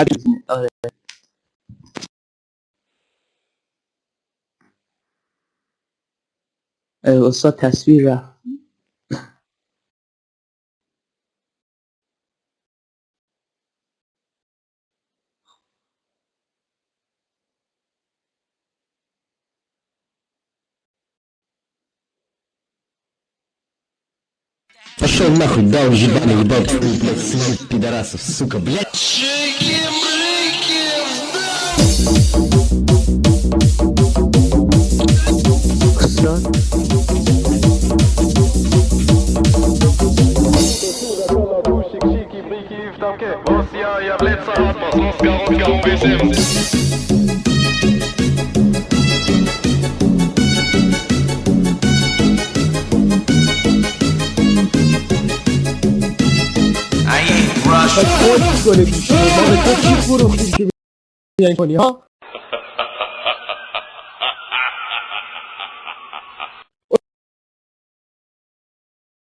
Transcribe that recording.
Herkesin öğretmeni. Ee, olsa tasvira. Пошел нахуй, дал ебаный, ебать, блядь, своих пидорасов, сука, блядь. Что? Шики-брики в танке, Россия является атмос, Оскар, Оскар, убежим. Uwierzymy خودت گل گوشی ما به تو چی فروختیم که بیان کنی ها؟